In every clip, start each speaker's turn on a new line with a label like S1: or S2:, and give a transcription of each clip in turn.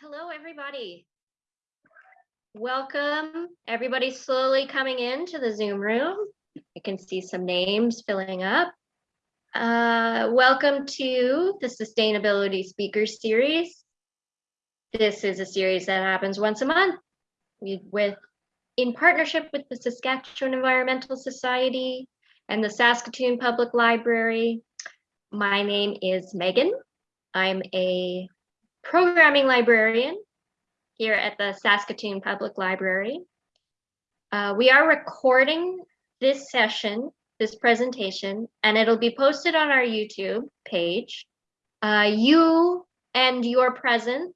S1: hello, everybody. Welcome, everybody slowly coming into the Zoom room. I can see some names filling up. Uh, welcome to the Sustainability Speaker Series. This is a series that happens once a month with, in partnership with the Saskatchewan Environmental Society and the Saskatoon Public Library. My name is Megan. I'm a programming librarian here at the Saskatoon Public Library. Uh, we are recording this session, this presentation, and it'll be posted on our YouTube page. Uh, you and your presence,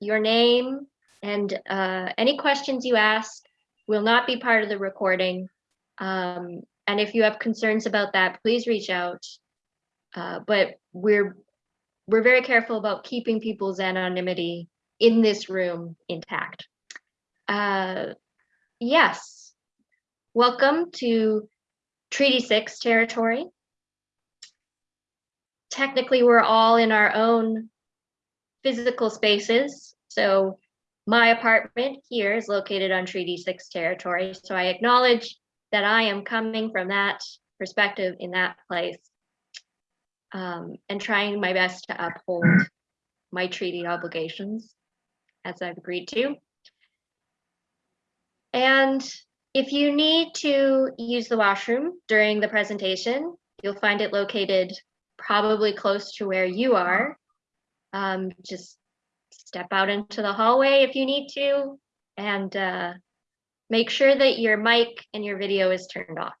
S1: your name, and uh, any questions you ask will not be part of the recording. Um, and if you have concerns about that, please reach out. Uh, but we're we're very careful about keeping people's anonymity in this room intact. Uh, yes, welcome to Treaty 6 territory. Technically, we're all in our own physical spaces. So my apartment here is located on Treaty 6 territory. So I acknowledge that I am coming from that perspective in that place um, and trying my best to uphold my treaty obligations as I've agreed to. And if you need to use the washroom during the presentation, you'll find it located probably close to where you are. Um, just step out into the hallway if you need to and uh, make sure that your mic and your video is turned off.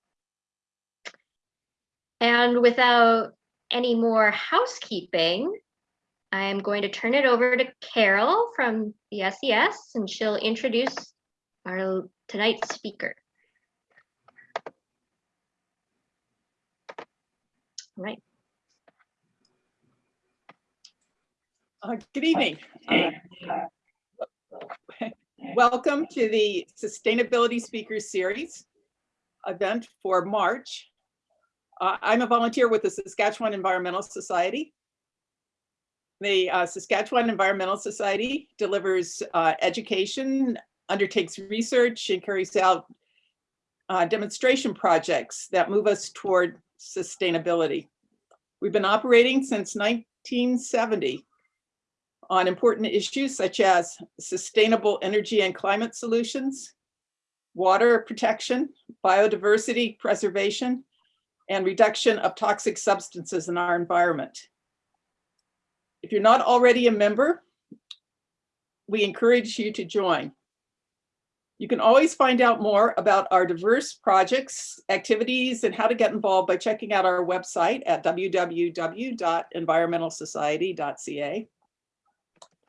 S1: And without any more housekeeping, I'm going to turn it over to Carol from the SES and she'll introduce our tonight's speaker. All right.
S2: Uh, good evening. Uh, welcome to the Sustainability Speakers Series event for March. Uh, I'm a volunteer with the Saskatchewan Environmental Society. The uh, Saskatchewan Environmental Society delivers uh, education, undertakes research, and carries out uh, demonstration projects that move us toward sustainability. We've been operating since 1970 on important issues such as sustainable energy and climate solutions, water protection, biodiversity preservation, and reduction of toxic substances in our environment. If you're not already a member, we encourage you to join. You can always find out more about our diverse projects, activities, and how to get involved by checking out our website at www.environmentalsociety.ca.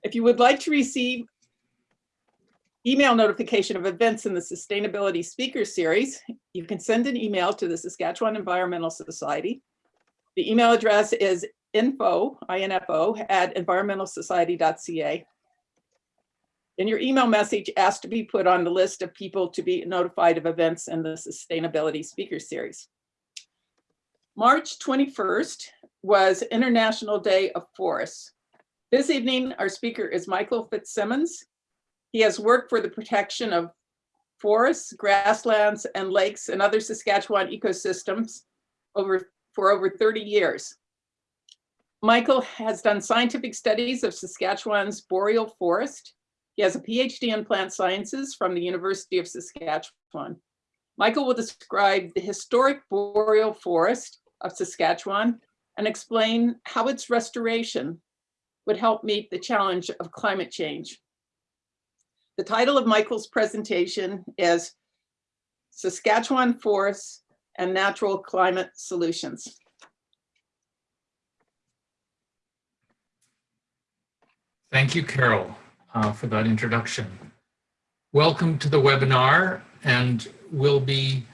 S2: If you would like to receive email notification of events in the Sustainability Speaker Series, you can send an email to the Saskatchewan Environmental Society. The email address is info, info at environmentalsociety.ca. And your email message asks to be put on the list of people to be notified of events in the Sustainability Speaker Series. March 21st was International Day of Forests. This evening, our speaker is Michael Fitzsimmons. He has worked for the protection of forests, grasslands, and lakes and other Saskatchewan ecosystems over, for over 30 years. Michael has done scientific studies of Saskatchewan's boreal forest. He has a PhD in plant sciences from the University of Saskatchewan. Michael will describe the historic boreal forest of Saskatchewan and explain how its restoration would help meet the challenge of climate change. The title of Michael's presentation is Saskatchewan Forests and Natural Climate Solutions.
S3: Thank you, Carol, uh, for that introduction. Welcome to the webinar, and we'll be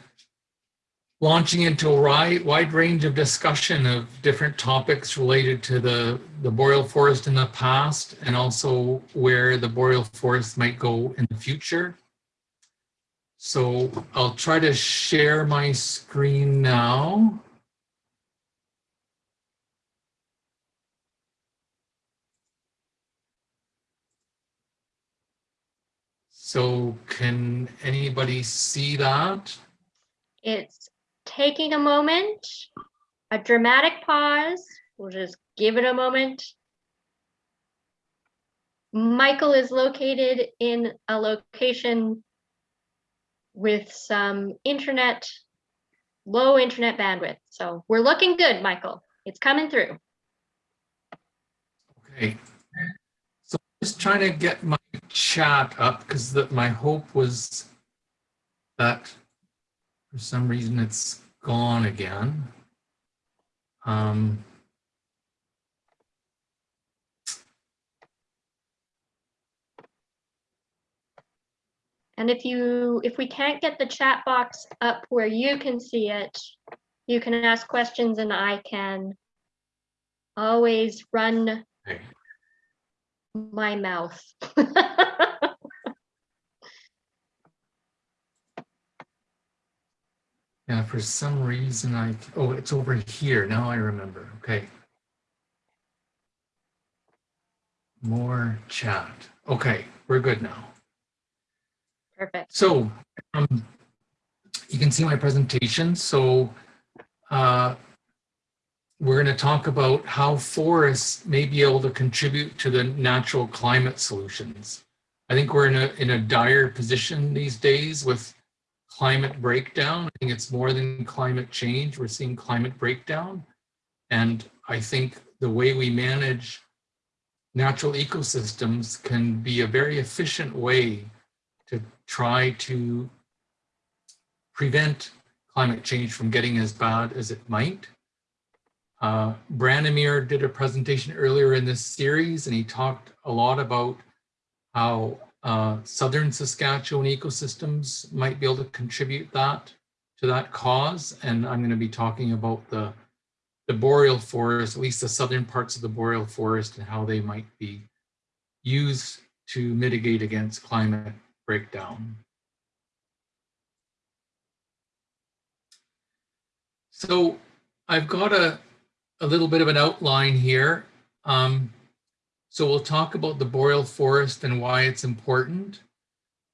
S3: launching into a wide range of discussion of different topics related to the, the boreal forest in the past and also where the boreal forest might go in the future. So I'll try to share my screen now. So can anybody see that?
S1: It's taking a moment, a dramatic pause. We'll just give it a moment. Michael is located in a location with some internet, low internet bandwidth. So we're looking good, Michael. It's coming through.
S3: Okay. So I'm just trying to get my chat up because my hope was that for some reason it's gone again. Um,
S1: And if you, if we can't get the chat box up where you can see it, you can ask questions and I can always run
S3: okay.
S1: my mouth.
S3: Yeah, for some reason I, oh, it's over here. Now I remember. Okay. More chat. Okay, we're good now.
S1: Perfect.
S3: So um, you can see my presentation. So uh, we're going to talk about how forests may be able to contribute to the natural climate solutions. I think we're in a, in a dire position these days with climate breakdown. I think it's more than climate change. We're seeing climate breakdown. And I think the way we manage natural ecosystems can be a very efficient way to try to prevent climate change from getting as bad as it might. Uh, Branimir did a presentation earlier in this series and he talked a lot about how uh, southern Saskatchewan ecosystems might be able to contribute that to that cause. And I'm going to be talking about the, the boreal forest, at least the southern parts of the boreal forest and how they might be used to mitigate against climate breakdown. So I've got a, a little bit of an outline here. Um, so we'll talk about the boreal forest and why it's important.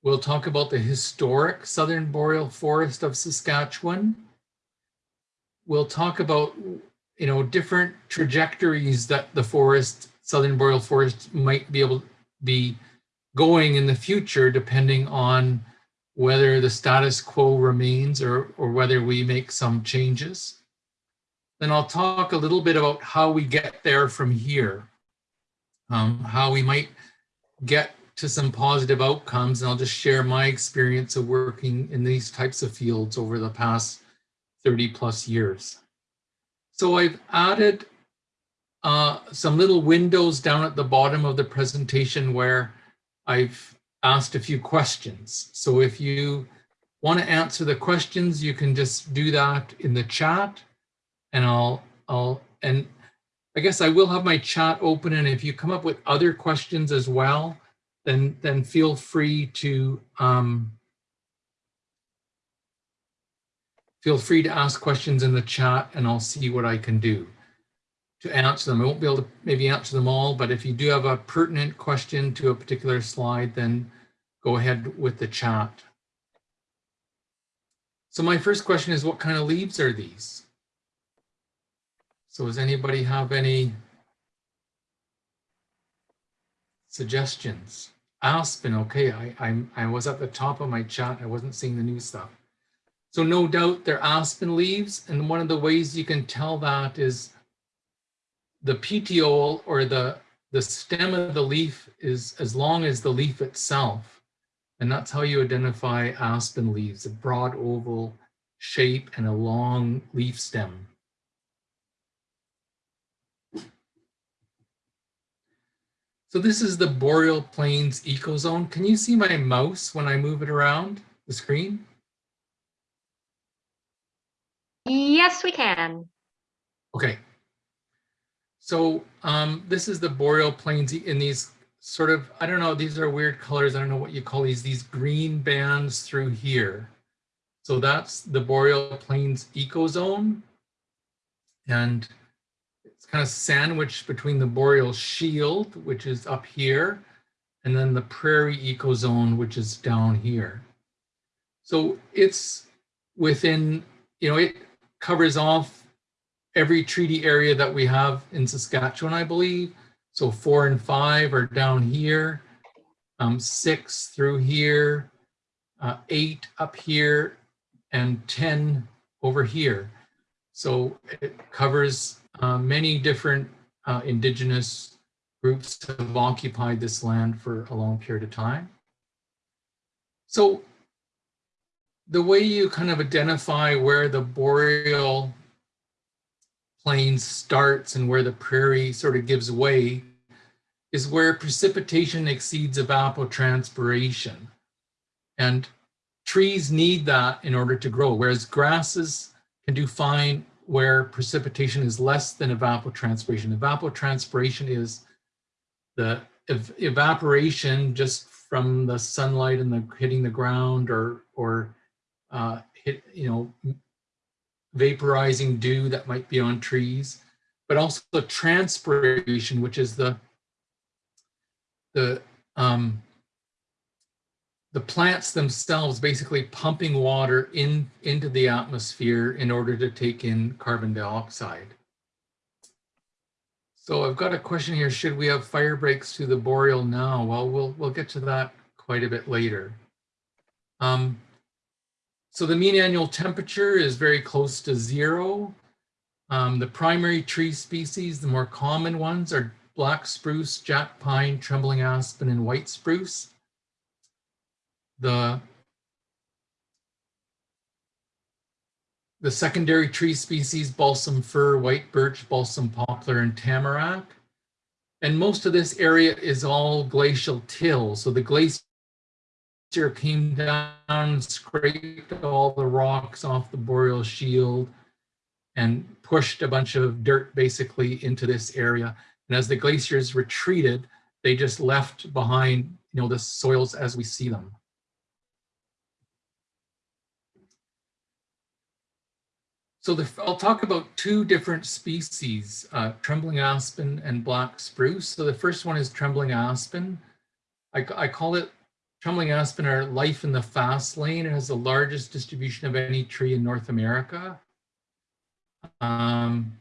S3: We'll talk about the historic southern boreal forest of Saskatchewan. We'll talk about, you know, different trajectories that the forest, southern boreal forest might be able to be going in the future, depending on whether the status quo remains or, or whether we make some changes. Then I'll talk a little bit about how we get there from here, um, how we might get to some positive outcomes. And I'll just share my experience of working in these types of fields over the past 30 plus years. So I've added uh, some little windows down at the bottom of the presentation where I've asked a few questions. So if you want to answer the questions, you can just do that in the chat and I'll, I'll, and I guess I will have my chat open and if you come up with other questions as well, then, then feel free to, um, feel free to ask questions in the chat and I'll see what I can do to answer them. I won't be able to maybe answer them all, but if you do have a pertinent question to a particular slide, then go ahead with the chat. So my first question is, what kind of leaves are these? So does anybody have any suggestions? Aspen, okay, I, I, I was at the top of my chat. I wasn't seeing the new stuff. So no doubt they're aspen leaves. And one of the ways you can tell that is the petiole or the, the stem of the leaf is as long as the leaf itself. And that's how you identify aspen leaves, a broad oval shape and a long leaf stem. So this is the Boreal Plains ecozone. Can you see my mouse when I move it around the screen?
S1: Yes, we can.
S3: Okay, so um, this is the boreal plains in these sort of, I don't know, these are weird colors. I don't know what you call these, these green bands through here. So that's the boreal plains ecozone. And kind of sandwiched between the boreal shield, which is up here, and then the prairie ecozone, which is down here. So it's within, you know, it covers off every treaty area that we have in Saskatchewan, I believe. So four and five are down here, um, six through here, uh, eight up here, and 10 over here. So it covers uh, many different uh, indigenous groups have occupied this land for a long period of time. So the way you kind of identify where the boreal plain starts and where the prairie sort of gives way is where precipitation exceeds evapotranspiration. And trees need that in order to grow, whereas grasses can do fine where precipitation is less than evapotranspiration. Evapotranspiration is the ev evaporation just from the sunlight and the hitting the ground or or uh, hit you know vaporizing dew that might be on trees, but also the transpiration, which is the the um, the plants themselves basically pumping water in into the atmosphere in order to take in carbon dioxide. So I've got a question here. Should we have fire breaks to the boreal now? Well, we'll we'll get to that quite a bit later. Um, so the mean annual temperature is very close to zero. Um, the primary tree species, the more common ones are black spruce, jack pine, trembling aspen, and white spruce. The, the secondary tree species, balsam fir, white birch, balsam poplar, and tamarack. And most of this area is all glacial till. So the glacier came down, scraped all the rocks off the boreal shield, and pushed a bunch of dirt basically into this area. And as the glaciers retreated, they just left behind, you know, the soils as we see them. So the, I'll talk about two different species, uh, trembling aspen and black spruce. So the first one is trembling aspen. I, I call it trembling aspen or life in the fast lane. It has the largest distribution of any tree in North America. Um,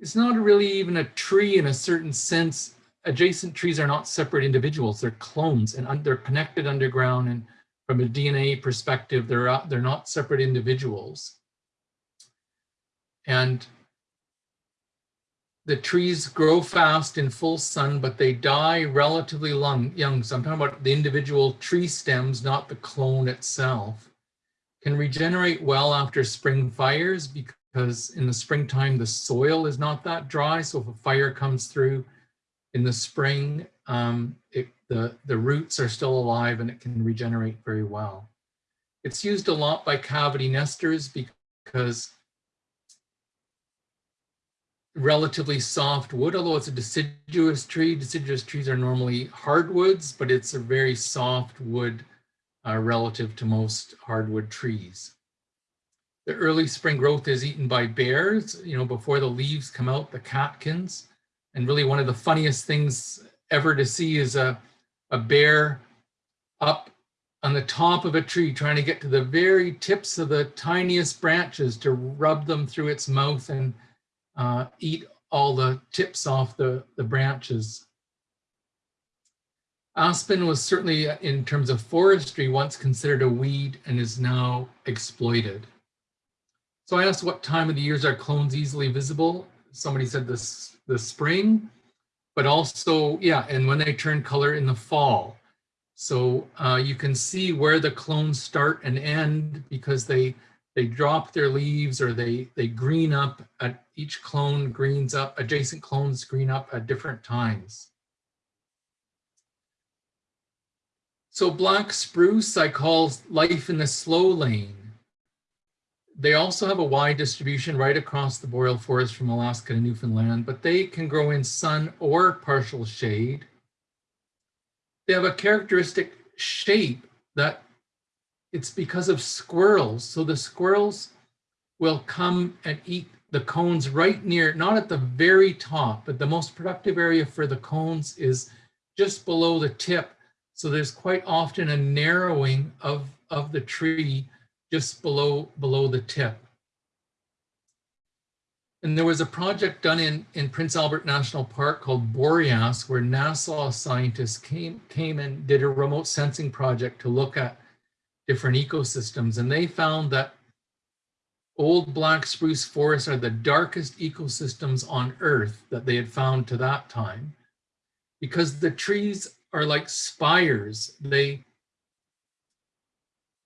S3: it's not really even a tree in a certain sense. Adjacent trees are not separate individuals. They're clones and they're connected underground. And from a DNA perspective, they're, they're not separate individuals. And the trees grow fast in full sun, but they die relatively long, young. So I'm talking about the individual tree stems, not the clone itself. Can regenerate well after spring fires because in the springtime, the soil is not that dry. So if a fire comes through in the spring, um, it, the, the roots are still alive and it can regenerate very well. It's used a lot by cavity nesters because relatively soft wood, although it's a deciduous tree. Deciduous trees are normally hardwoods, but it's a very soft wood uh, relative to most hardwood trees. The early spring growth is eaten by bears, you know, before the leaves come out, the catkins. And really one of the funniest things ever to see is a, a bear up on the top of a tree trying to get to the very tips of the tiniest branches to rub them through its mouth and uh, eat all the tips off the, the branches. Aspen was certainly, uh, in terms of forestry, once considered a weed and is now exploited. So I asked what time of the years are clones easily visible? Somebody said this the spring, but also, yeah, and when they turn color in the fall. So uh, you can see where the clones start and end because they they drop their leaves or they, they green up, at each clone greens up, adjacent clones green up at different times. So black spruce I call life in the slow lane. They also have a wide distribution right across the boreal forest from Alaska to Newfoundland, but they can grow in sun or partial shade. They have a characteristic shape that it's because of squirrels. So the squirrels will come and eat the cones right near, not at the very top, but the most productive area for the cones is just below the tip. So there's quite often a narrowing of, of the tree just below, below the tip. And there was a project done in, in Prince Albert National Park called Boreas, where NASA scientists came, came and did a remote sensing project to look at different ecosystems. And they found that old black spruce forests are the darkest ecosystems on Earth that they had found to that time because the trees are like spires. They,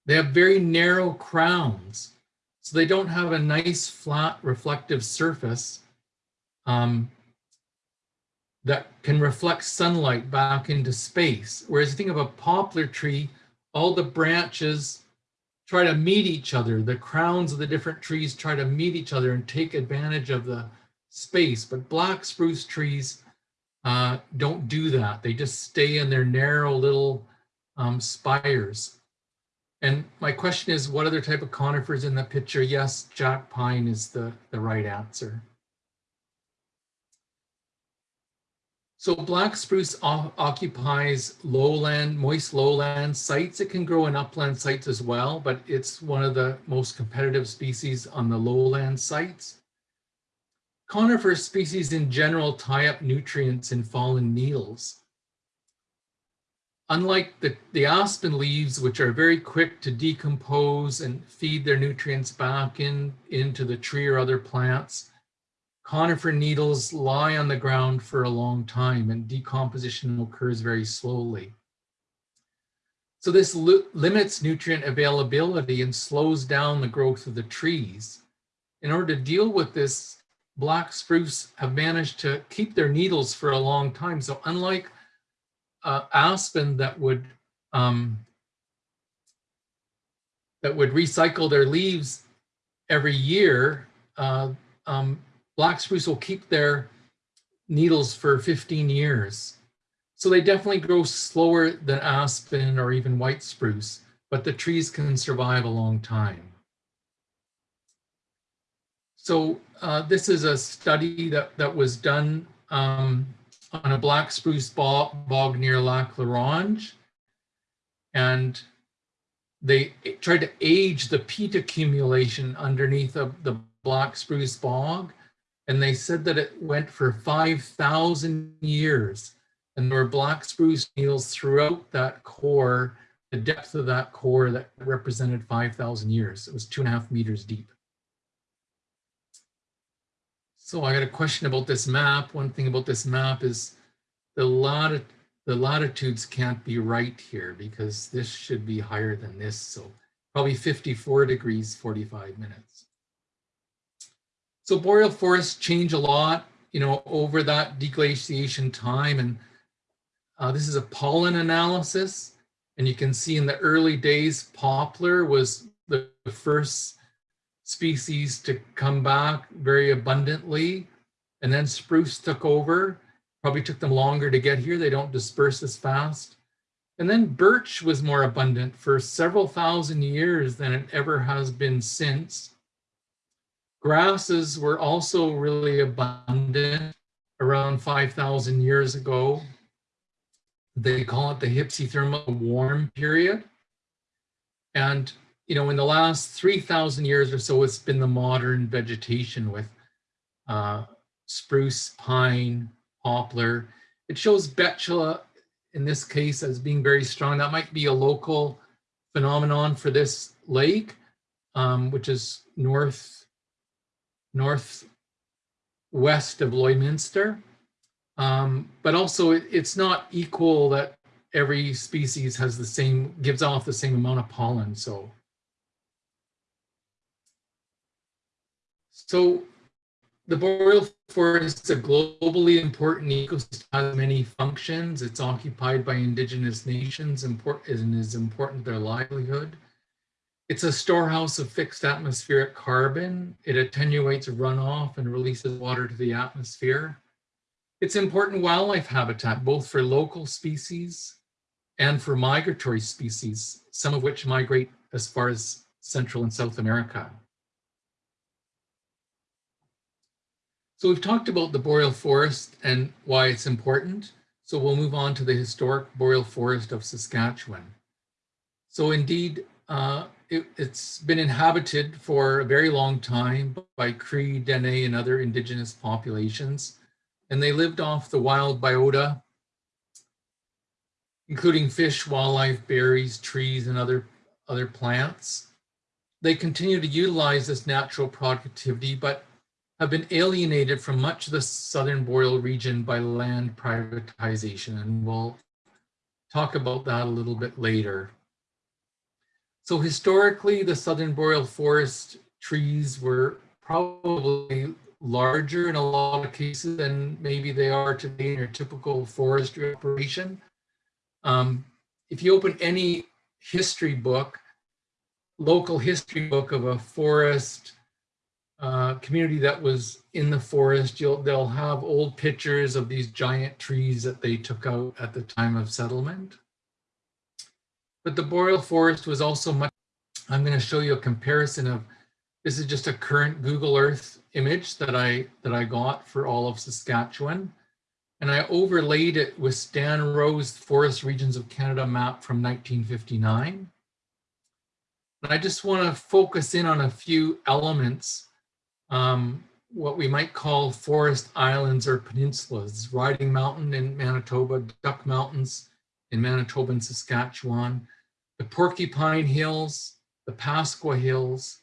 S3: they have very narrow crowns. So they don't have a nice flat reflective surface um, that can reflect sunlight back into space. Whereas think of a poplar tree, all the branches try to meet each other. The crowns of the different trees try to meet each other and take advantage of the space. But black spruce trees uh, don't do that. They just stay in their narrow little um, spires. And my question is, what other type of conifers in the picture? Yes, jack pine is the, the right answer. So black spruce occupies lowland, moist lowland sites. It can grow in upland sites as well, but it's one of the most competitive species on the lowland sites. Conifer species in general tie up nutrients in fallen needles. Unlike the, the aspen leaves, which are very quick to decompose and feed their nutrients back in, into the tree or other plants, conifer needles lie on the ground for a long time and decomposition occurs very slowly. So this limits nutrient availability and slows down the growth of the trees. In order to deal with this, black spruce have managed to keep their needles for a long time. So unlike uh, aspen that would um, that would recycle their leaves every year, uh, um, black spruce will keep their needles for 15 years. So they definitely grow slower than aspen or even white spruce, but the trees can survive a long time. So uh, this is a study that, that was done um, on a black spruce bog, bog near Lac La Ronge. And they tried to age the peat accumulation underneath of the black spruce bog. And they said that it went for 5,000 years. And there were black spruce needles throughout that core, the depth of that core that represented 5,000 years. It was two and a half meters deep. So I got a question about this map. One thing about this map is the the latitudes can't be right here because this should be higher than this. So probably 54 degrees, 45 minutes. So boreal forests change a lot, you know, over that deglaciation time. And uh, this is a pollen analysis. And you can see in the early days, poplar was the first species to come back very abundantly. And then spruce took over. Probably took them longer to get here. They don't disperse as fast. And then birch was more abundant for several thousand years than it ever has been since. Grasses were also really abundant around 5,000 years ago. They call it the hypsithermal warm period. And you know, in the last 3,000 years or so, it's been the modern vegetation with uh, spruce, pine, poplar. It shows betula in this case as being very strong. That might be a local phenomenon for this lake, um, which is north, northwest of Lloydminster. Um, but also it, it's not equal that every species has the same, gives off the same amount of pollen. So So the boreal forest is a globally important ecosystem, has many functions. It's occupied by indigenous nations and is important their livelihood. It's a storehouse of fixed atmospheric carbon. It attenuates runoff and releases water to the atmosphere. It's important wildlife habitat, both for local species and for migratory species, some of which migrate as far as Central and South America. So we've talked about the boreal forest and why it's important. So we'll move on to the historic boreal forest of Saskatchewan. So indeed, uh, it, has been inhabited for a very long time by Cree, Dene, and other indigenous populations. And they lived off the wild biota, including fish, wildlife, berries, trees, and other, other plants. They continue to utilize this natural productivity, but have been alienated from much of the southern boreal region by land privatization. And we'll talk about that a little bit later. So historically, the southern boreal forest trees were probably larger in a lot of cases than maybe they are today in your typical forestry operation. Um, if you open any history book, local history book of a forest uh, community that was in the forest, you'll they'll have old pictures of these giant trees that they took out at the time of settlement. But the boreal forest was also much, I'm going to show you a comparison of, this is just a current Google Earth image that I, that I got for all of Saskatchewan. And I overlaid it with Stan Rowe's Forest Regions of Canada map from 1959. And I just want to focus in on a few elements um, what we might call forest islands or peninsulas, Riding Mountain in Manitoba, Duck Mountains in Manitoba and Saskatchewan, the Porcupine Hills, the Pasqua Hills,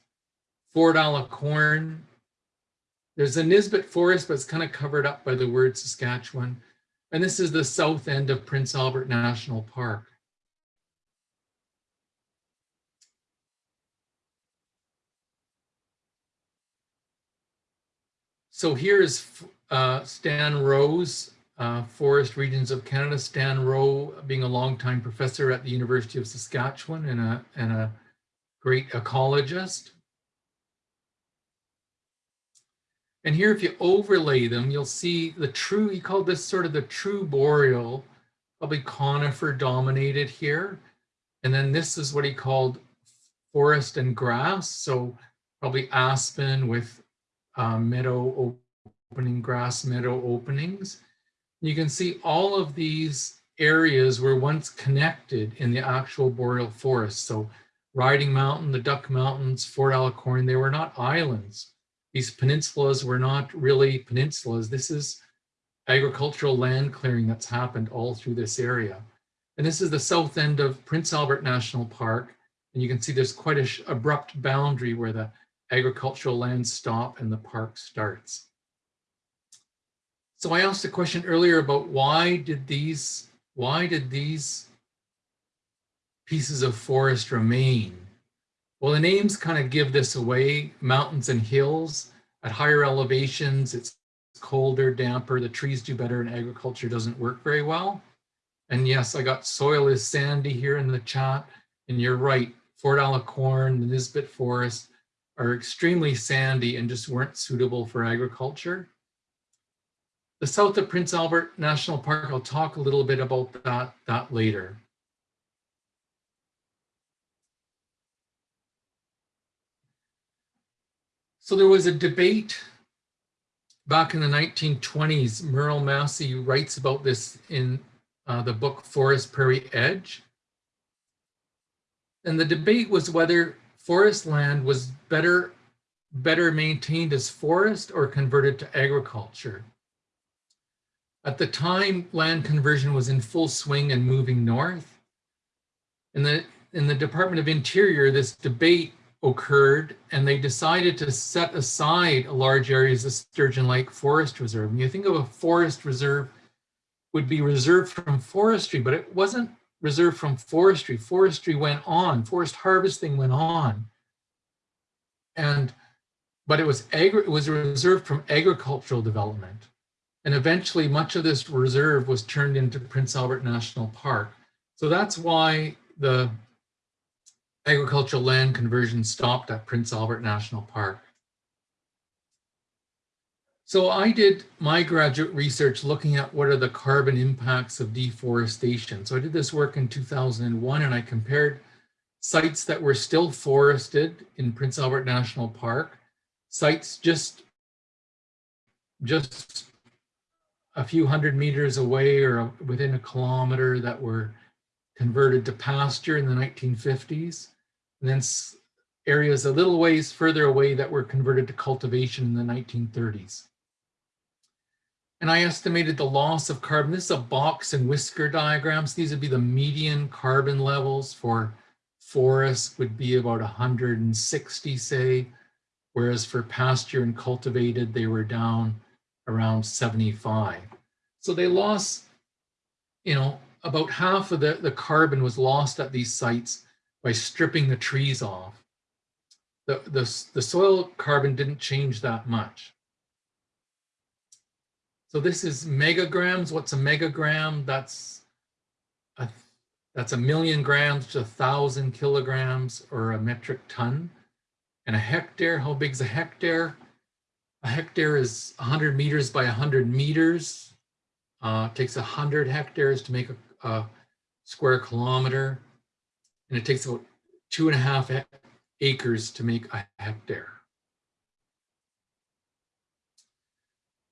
S3: Fort à la Corne. There's a Nisbet Forest, but it's kind of covered up by the word Saskatchewan. And this is the south end of Prince Albert National Park. So here's uh, Stan Rowe's uh, Forest Regions of Canada. Stan Rowe being a longtime professor at the University of Saskatchewan and a, and a great ecologist. And here, if you overlay them, you'll see the true, he called this sort of the true boreal, probably conifer dominated here. And then this is what he called forest and grass. So probably aspen with uh, meadow opening, grass meadow openings. You can see all of these areas were once connected in the actual boreal forest. So Riding Mountain, the Duck Mountains, Fort à la Corne, they were not islands. These peninsulas were not really peninsulas. This is agricultural land clearing that's happened all through this area. And this is the south end of Prince Albert National Park. And you can see there's quite a abrupt boundary where the agricultural lands stop and the park starts. So I asked a question earlier about why did these, why did these pieces of forest remain? Well, the names kind of give this away, mountains and hills. At higher elevations, it's colder, damper, the trees do better and agriculture doesn't work very well. And yes, I got soil is sandy here in the chat. And you're right, Fort à la Corne, the Nisbet Forest, are extremely sandy and just weren't suitable for agriculture. The south of Prince Albert National Park, I'll talk a little bit about that, that later. So there was a debate back in the 1920s. Merle Massie writes about this in uh, the book Forest Prairie Edge. And the debate was whether forest land was better, better maintained as forest or converted to agriculture. At the time, land conversion was in full swing and moving north. In the, in the Department of Interior, this debate occurred and they decided to set aside a large areas of Sturgeon Lake Forest Reserve. And you think of a forest reserve would be reserved from forestry, but it wasn't reserved from forestry. Forestry went on, forest harvesting went on. And, but it was, agri it was reserved from agricultural development. And eventually much of this reserve was turned into Prince Albert National Park. So that's why the agricultural land conversion stopped at Prince Albert National Park. So I did my graduate research looking at what are the carbon impacts of deforestation. So I did this work in 2001 and I compared sites that were still forested in Prince Albert National Park, sites just, just a few hundred meters away or within a kilometer that were converted to pasture in the 1950s. And then areas a little ways further away that were converted to cultivation in the 1930s. And I estimated the loss of carbon. This is a box and whisker diagrams. These would be the median carbon levels for forests would be about 160, say, whereas for pasture and cultivated, they were down around 75. So they lost, you know, about half of the, the carbon was lost at these sites by stripping the trees off. The, the, the soil carbon didn't change that much. So this is megagrams. What's a megagram? That's a, that's a million grams to a thousand kilograms or a metric ton. And a hectare, how big's a hectare? A hectare is 100 meters by 100 meters. Uh, it takes 100 hectares to make a, a square kilometer. And it takes about two and a half acres to make a hectare.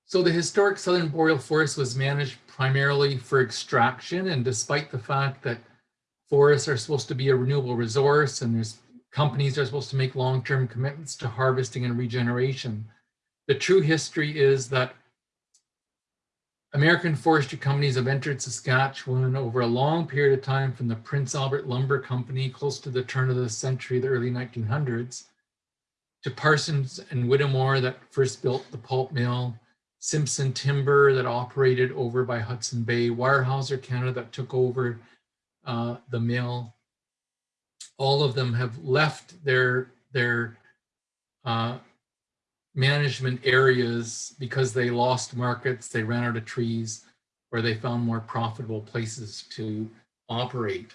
S3: So the historic southern boreal forest was managed primarily for extraction. And despite the fact that forests are supposed to be a renewable resource and there's companies are supposed to make long-term commitments to harvesting and regeneration, the true history is that American forestry companies have entered Saskatchewan over a long period of time from the Prince Albert Lumber Company close to the turn of the century, the early 1900s, to Parsons and Whittemore that first built the pulp mill, Simpson Timber that operated over by Hudson Bay, Weyerhaeuser Canada that took over uh, the mill. All of them have left their, their uh, management areas because they lost markets, they ran out of trees, or they found more profitable places to operate.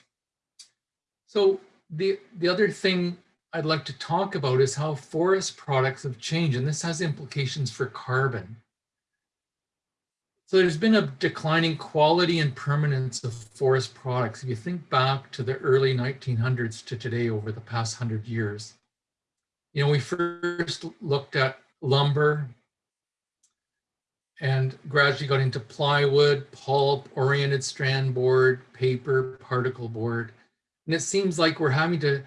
S3: So the, the other thing I'd like to talk about is how forest products have changed, and this has implications for carbon. So there's been a declining quality and permanence of forest products. If you think back to the early 1900s to today over the past 100 years, you know, we first looked at lumber and gradually got into plywood, pulp, oriented strand board, paper, particle board. And it seems like we're having to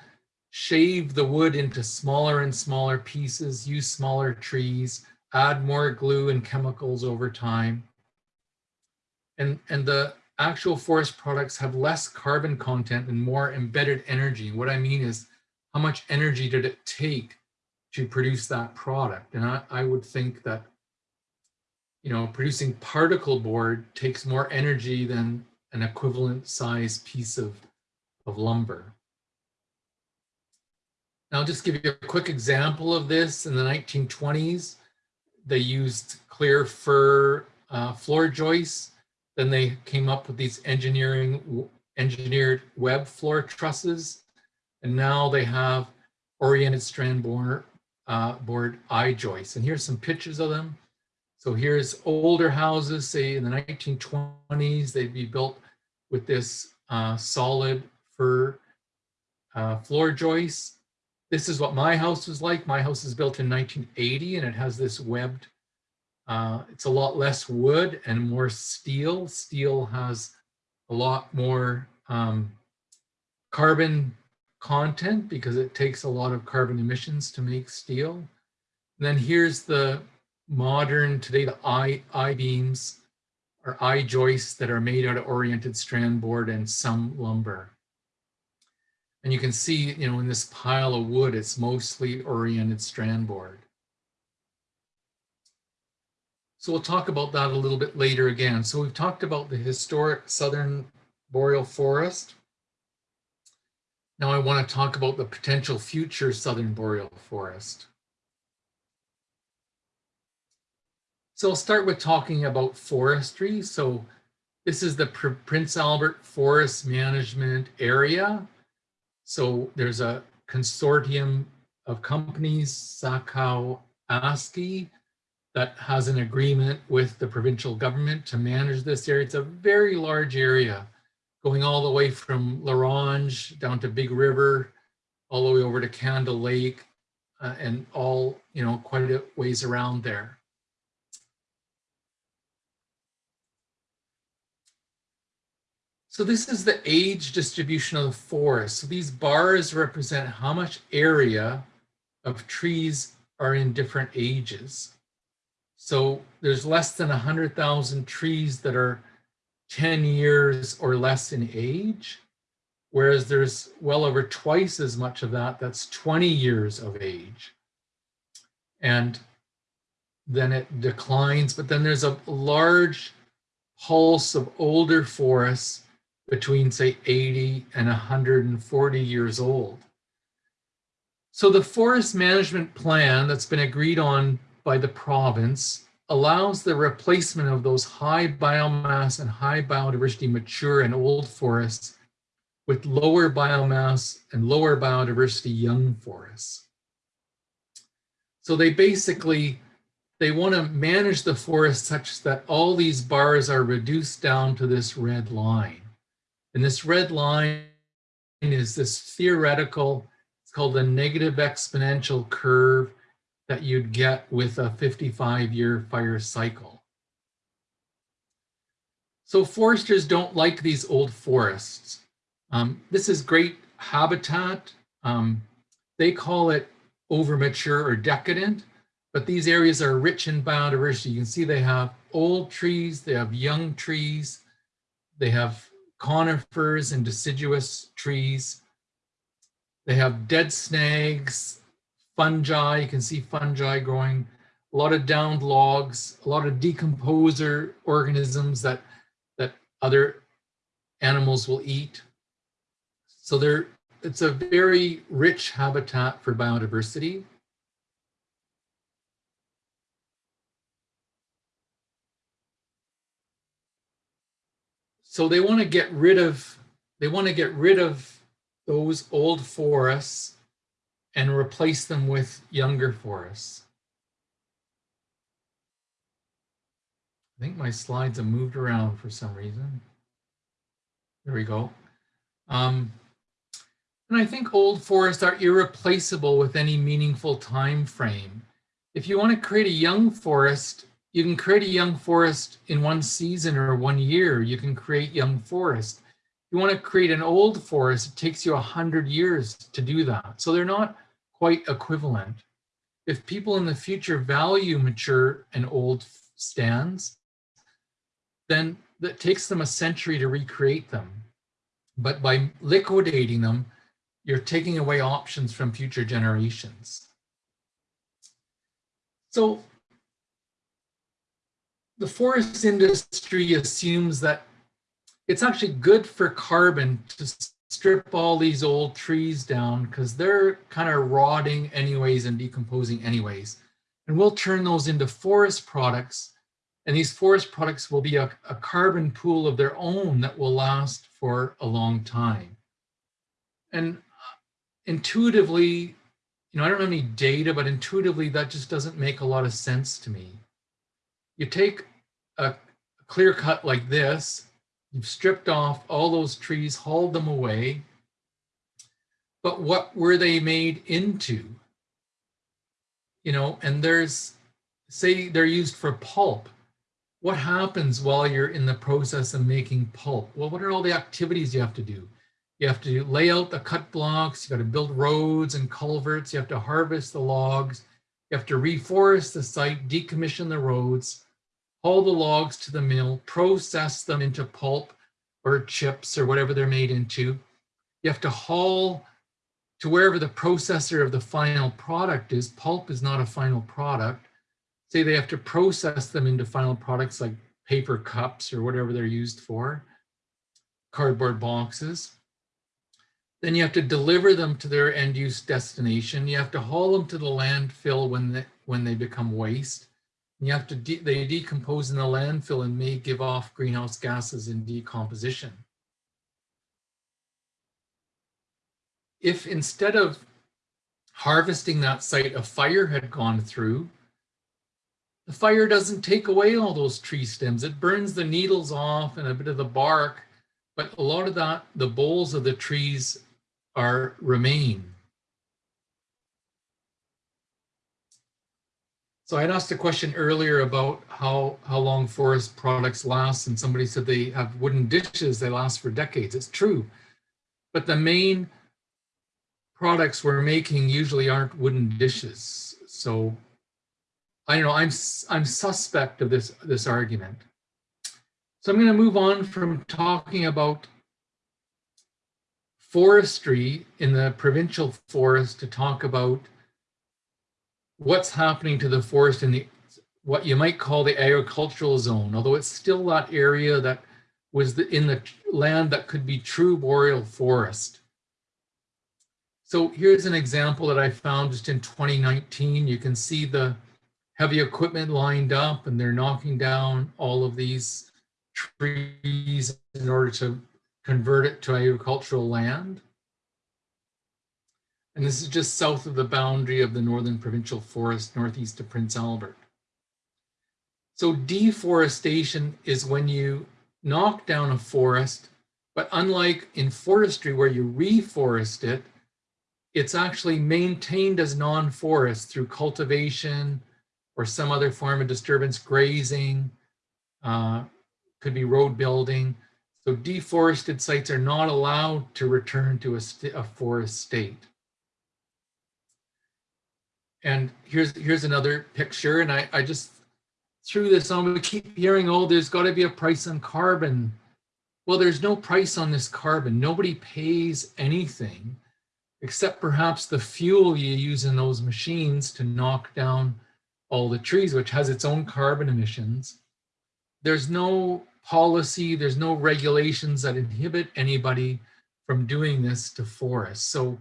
S3: shave the wood into smaller and smaller pieces, use smaller trees, add more glue and chemicals over time. And, and the actual forest products have less carbon content and more embedded energy. What I mean is how much energy did it take to produce that product? And I, I would think that, you know, producing particle board takes more energy than an equivalent size piece of, of lumber. I'll just give you a quick example of this. In the 1920s, they used clear fir uh, floor joists. Then they came up with these engineering engineered web floor trusses. And now they have oriented strand board, uh, board eye joists. And here's some pictures of them. So here's older houses, say in the 1920s, they'd be built with this uh, solid fir uh, floor joists. This is what my house was like. My house is built in 1980 and it has this webbed, uh, it's a lot less wood and more steel. Steel has a lot more um, carbon content because it takes a lot of carbon emissions to make steel. And then here's the modern, today the I, I-beams or I-joists that are made out of oriented strand board and some lumber. And you can see, you know, in this pile of wood, it's mostly oriented strand board. So we'll talk about that a little bit later again. So we've talked about the historic southern boreal forest. Now I want to talk about the potential future southern boreal forest. So I'll start with talking about forestry. So this is the Pr Prince Albert Forest Management Area. So there's a consortium of companies, Sakâw Askiy, that has an agreement with the provincial government to manage this area. It's a very large area going all the way from La Ronge down to Big River, all the way over to Candle Lake, uh, and all, you know, quite a ways around there. So this is the age distribution of the forest. So these bars represent how much area of trees are in different ages. So there's less than 100,000 trees that are 10 years or less in age, whereas there's well over twice as much of that that's 20 years of age. And then it declines, but then there's a large pulse of older forests between say 80 and 140 years old. So the forest management plan that's been agreed on by the province allows the replacement of those high biomass and high biodiversity mature and old forests with lower biomass and lower biodiversity young forests. So they basically, they want to manage the forest such that all these bars are reduced down to this red line. And this red line is this theoretical, it's called the negative exponential curve that you'd get with a 55 year fire cycle. So foresters don't like these old forests. Um, this is great habitat. Um, they call it overmature or decadent, but these areas are rich in biodiversity. You can see they have old trees, they have young trees, they have conifers and deciduous trees. They have dead snags, fungi, you can see fungi growing, a lot of downed logs, a lot of decomposer organisms that, that other animals will eat. So there, it's a very rich habitat for biodiversity. So they want to get rid of, they want to get rid of those old forests and replace them with younger forests. I think my slides have moved around for some reason. There we go. Um, and I think old forests are irreplaceable with any meaningful time frame. If you want to create a young forest, you can create a young forest in one season or one year. You can create young forest. You want to create an old forest, it takes you a hundred years to do that. So they're not quite equivalent. If people in the future value mature and old stands, then that takes them a century to recreate them. But by liquidating them, you're taking away options from future generations. So the forest industry assumes that it's actually good for carbon to strip all these old trees down because they're kind of rotting anyways and decomposing anyways. And we'll turn those into forest products. And these forest products will be a, a carbon pool of their own that will last for a long time. And uh, intuitively, you know, I don't have any data, but intuitively that just doesn't make a lot of sense to me. You take a clear cut like this, you've stripped off all those trees, hauled them away, but what were they made into? You know, and there's, say they're used for pulp. What happens while you're in the process of making pulp? Well, what are all the activities you have to do? You have to lay out the cut blocks, you got to build roads and culverts, you have to harvest the logs, you have to reforest the site, decommission the roads, haul the logs to the mill, process them into pulp or chips or whatever they're made into. You have to haul to wherever the processor of the final product is. Pulp is not a final product. Say they have to process them into final products like paper cups or whatever they're used for, cardboard boxes. Then you have to deliver them to their end use destination. You have to haul them to the landfill when they, when they become waste. You have to, de they decompose in the landfill and may give off greenhouse gases in decomposition. If instead of harvesting that site, a fire had gone through, the fire doesn't take away all those tree stems. It burns the needles off and a bit of the bark, but a lot of that, the boles of the trees are remain. So I asked a question earlier about how, how long forest products last, and somebody said they have wooden dishes, they last for decades. It's true. But the main products we're making usually aren't wooden dishes. So I don't know, I'm, I'm suspect of this, this argument. So I'm going to move on from talking about forestry in the provincial forest to talk about what's happening to the forest in the what you might call the agricultural zone, although it's still that area that was the, in the land that could be true boreal forest. So here's an example that I found just in 2019. You can see the heavy equipment lined up and they're knocking down all of these trees in order to convert it to agricultural land. And this is just south of the boundary of the Northern Provincial Forest, northeast of Prince Albert. So deforestation is when you knock down a forest, but unlike in forestry where you reforest it, it's actually maintained as non-forest through cultivation or some other form of disturbance, grazing, uh, could be road building. So deforested sites are not allowed to return to a, a forest state. And here's here's another picture, and I, I just threw this on. We keep hearing, oh, there's got to be a price on carbon. Well, there's no price on this carbon. Nobody pays anything except perhaps the fuel you use in those machines to knock down all the trees, which has its own carbon emissions. There's no policy, there's no regulations that inhibit anybody from doing this to forests. So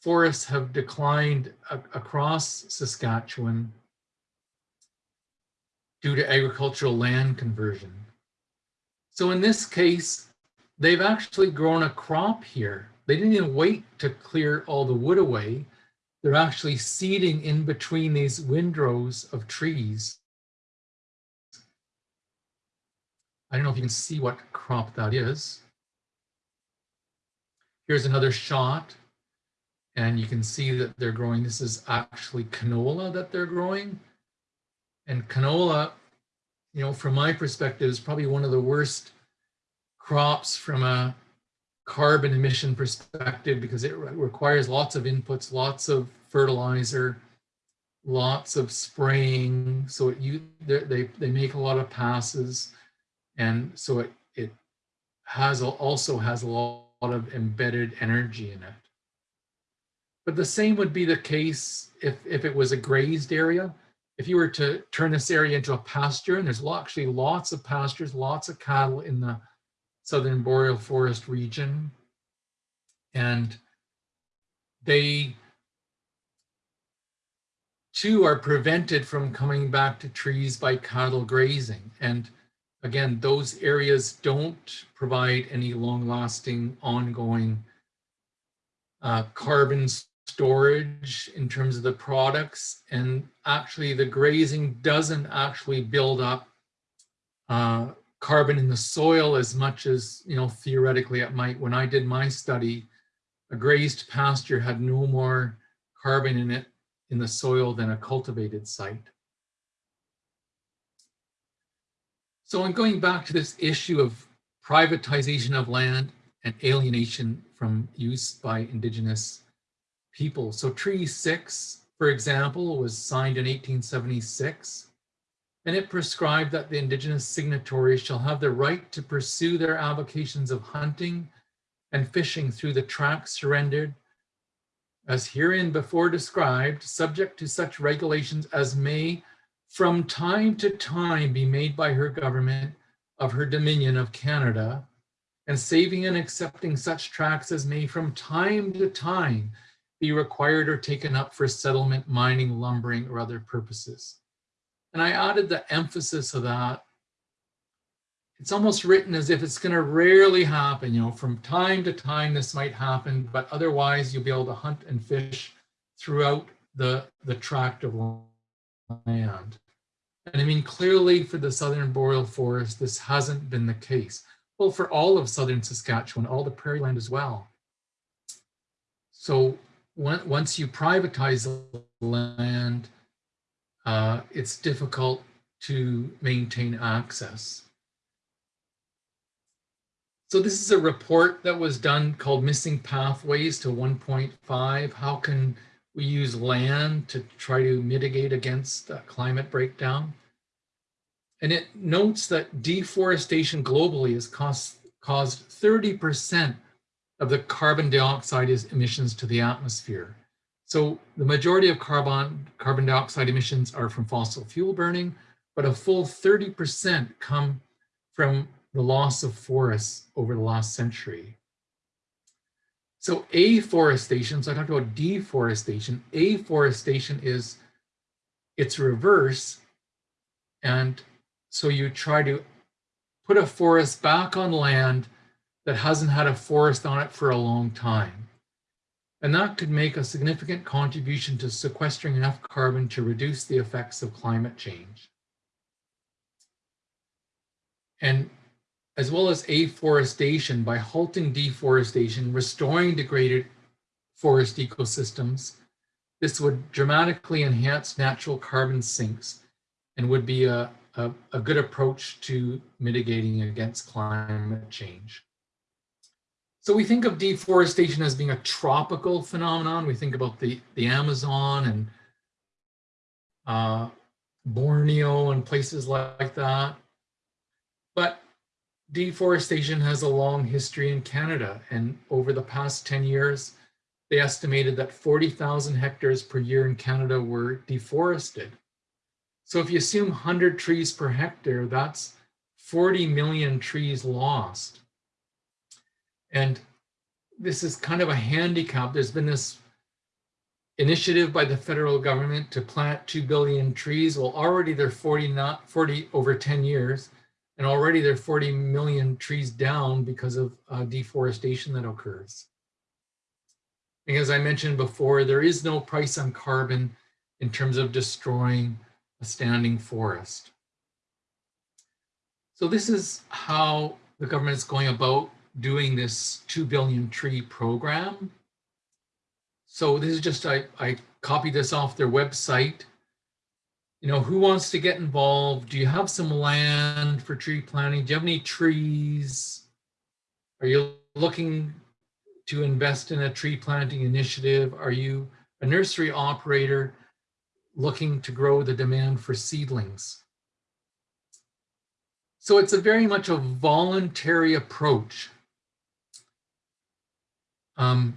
S3: forests have declined across Saskatchewan due to agricultural land conversion. So in this case, they've actually grown a crop here. They didn't even wait to clear all the wood away. They're actually seeding in between these windrows of trees. I don't know if you can see what crop that is. Here's another shot. And you can see that they're growing, this is actually canola that they're growing. And canola, you know, from my perspective, is probably one of the worst crops from a carbon emission perspective because it re- requires lots of inputs, lots of fertilizer, lots of spraying. So it, you, they, they, make a lot of passes. And so it, it has, also has a lot of embedded energy in it. But the same would be the case if, if it was a grazed area. If you were to turn this area into a pasture, and there's actually lots of pastures, lots of cattle in the southern boreal forest region. And they too are prevented from coming back to trees by cattle grazing. And again, those areas don't provide any long-lasting, ongoing uh, carbon storage in terms of the products. And actually, the grazing doesn't actually build up uh, carbon in the soil as much as, you know, theoretically it might. When I did my study, a grazed pasture had no more carbon in it in the soil than a cultivated site. So in going back to this issue of privatization of land and alienation from use by indigenous people. So Treaty 6, for example, was signed in 1876, and it prescribed that the indigenous signatories shall have the right to pursue their avocations of hunting and fishing through the tracts surrendered as herein before described, subject to such regulations as may from time to time be made by her government of her Dominion of Canada, and saving and accepting such tracts as may from time to time be required or taken up for settlement, mining, lumbering, or other purposes. And I added the emphasis of that. It's almost written as if it's going to rarely happen, you know, from time to time this might happen, but otherwise you'll be able to hunt and fish throughout the, the tract of land. And I mean, clearly for the Southern Boreal Forest, this hasn't been the case. Well, for all of Southern Saskatchewan, all the prairie land as well. So on- once you privatize the land, uh, it's difficult to maintain access. So this is a report that was done called Missing Pathways to 1.5. How can we use land to try to mitigate against climate breakdown? And it notes that deforestation globally has cost, caused 30% of the carbon dioxide emissions to the atmosphere. So the majority of carbon, carbon dioxide emissions are from fossil fuel burning, but a full 30% come from the loss of forests over the last century. So afforestation, so I talked about deforestation, afforestation is its reverse. And so you try to put a forest back on land that hasn't had a forest on it for a long time. And that could make a significant contribution to sequestering enough carbon to reduce the effects of climate change. And as well as afforestation, by halting deforestation, restoring degraded forest ecosystems, this would dramatically enhance natural carbon sinks and would be a, a, a good approach to mitigating against climate change. So we think of deforestation as being a tropical phenomenon. We think about the, the Amazon and uh, Borneo and places like that. But deforestation has a long history in Canada. And over the past 10 years, they estimated that 40,000 hectares per year in Canada were deforested. So if you assume 100 trees per hectare, that's 40 million trees lost. And this is kind of a handicap. There's been this initiative by the federal government to plant 2 billion trees. Well, already they're 40, not 40 over 10 years, and already they're 40 million trees down because of uh, deforestation that occurs. And as I mentioned before, there is no price on carbon in terms of destroying a standing forest. So this is how the government is going about doing this 2 billion tree program. So this is just, I, I copied this off their website. You know, who wants to get involved? Do you have some land for tree planting? Do you have any trees? Are you looking to invest in a tree planting initiative? Are you a nursery operator looking to grow the demand for seedlings? So it's a very much a voluntary approach um,